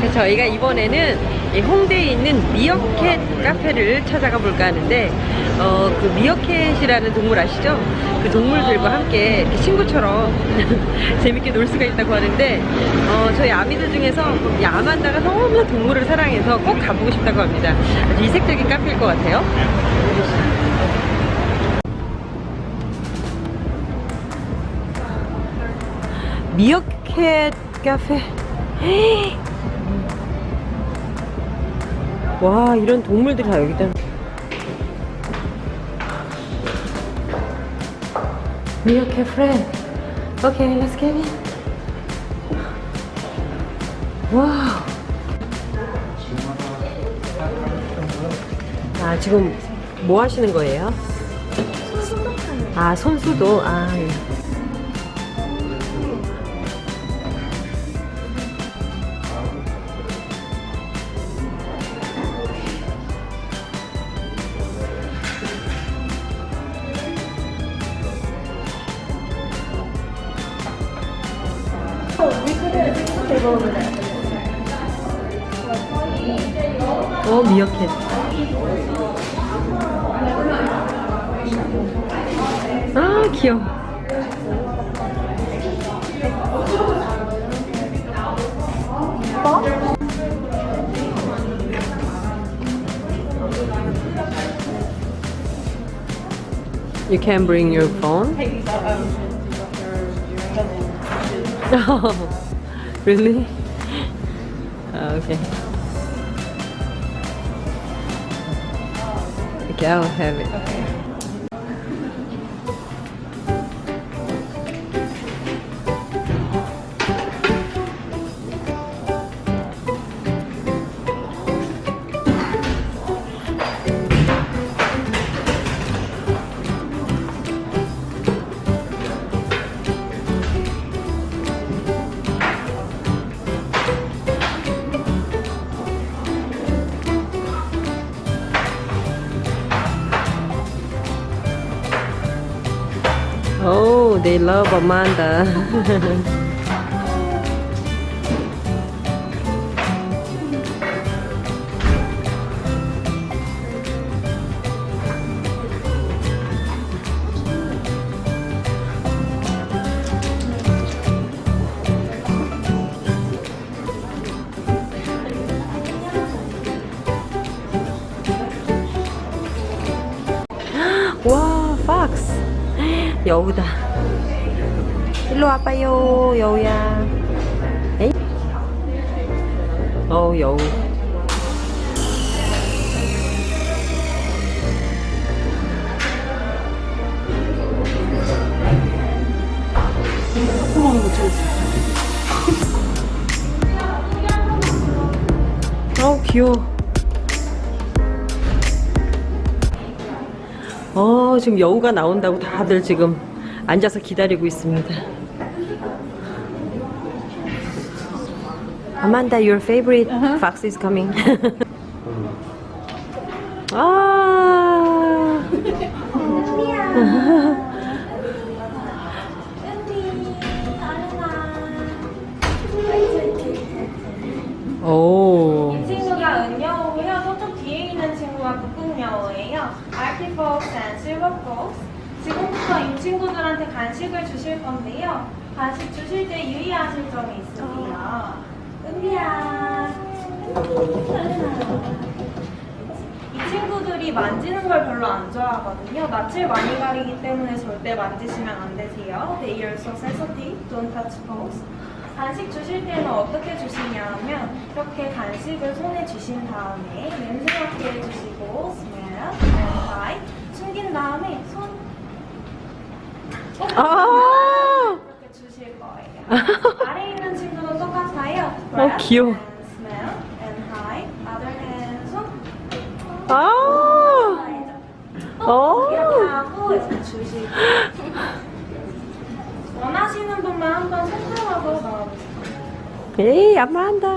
자, 저희가 이번에는 이 홍대에 있는 미어캣 카페를 찾아가 볼까 하는데 어, 그 미어캣이라는 동물 아시죠? 그 동물들과 함께 친구처럼 재밌게 놀 수가 있다고 하는데 어, 저희 아미들 중에서 이 아만다가 너무나 동물을 사랑해서 꼭 가보고 싶다고 합니다. 아주 이색적인 카페일 것 같아요. 미어캣 카페 와 이런 동물들이 다 여기다 미어캣 프렌드 오케이 렛츠 겟 인. 와우 아 지금 뭐 하시는 거예요? 아 손수도 아 예. 어 미어캣 아 귀여워 You can bring your phone? Really? Oh, okay. Okay, I'll have it. Oh, they love Amanda. 와, fox. 여우다. 일로 와봐요, 여우야. 에이? 어우, 여우. 어우, 귀여워. 어, 지금 여우가 나온다고 다들 지금 앉아서 기다리고 있습니다. Amanda, your favorite fox is coming. 아. 오. 이 친구가 은여우고요. 저쪽 뒤에 있는 친구가 북극여우예요. 아키폭스 앤 실버폭스. 지금부터 이 친구들한테 간식을 주실 건데요. 간식 주실 때 유의하실 점이 있으세요. 은비야. 이 친구들이 만지는 걸 별로 안 좋아하거든요. 낯을 많이 가리기 때문에 절대 만지시면 안 되세요. They are so sensitive. Don't touch paws. 간식 주실 때는 어떻게 주시냐면 이렇게 간식을 손에 주신 다음에 냄새 맡게 해주시고 smell and bite 숨긴 다음에 손 아. 이렇게 주실 거예요. 아래 있는 친구도 똑같아요. 어, 귀여워. 아. 어. 이렇게 하고 이제 주시고 원하시는 분만 한번 손가락으로 넣어보세요. 에이, 아만다.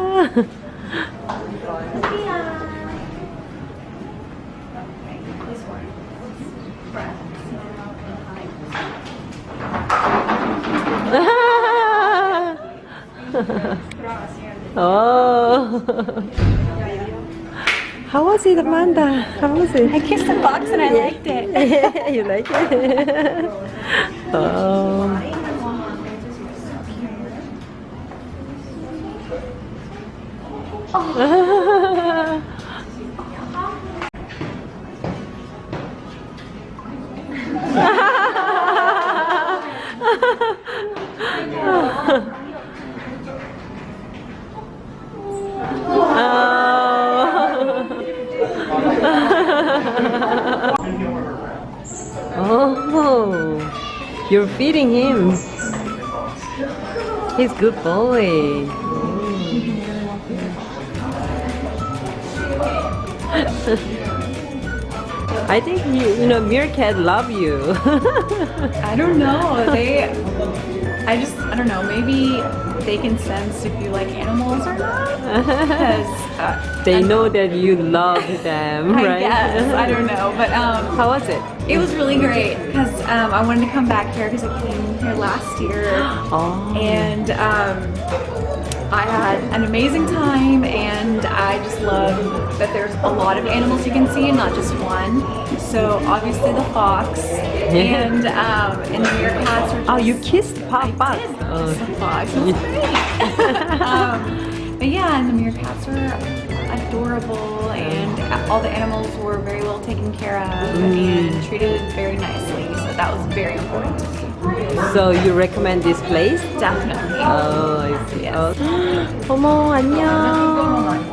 Oh. How was it, Amanda? How was it? I kissed the box and I liked it. you like it? oh. Oh, Oh. Oh, you're feeding him. He's good boy. I think you, you know, meerkat love you. I don't know. They, I just, I don't know. Maybe they can sense if you like animals or not. uh, they know that you love them, I right? guess I don't know, but um, How was it? it was really great because um, I wanted to come back here because I came here last year Oh. and um, I had an amazing time and I just love that there's a lot of animals you can see and not just one. So obviously the fox yeah. and um, in the meerkats. Just, oh, you kissed Pop Pop. Oh. um, but yeah, and the meerkats were adorable, and all the animals were very well taken care of mm. and treated very nicely. So that was very important. So you recommend this place? Definitely. Oh, I see. Yes. Oh. 어머 안녕.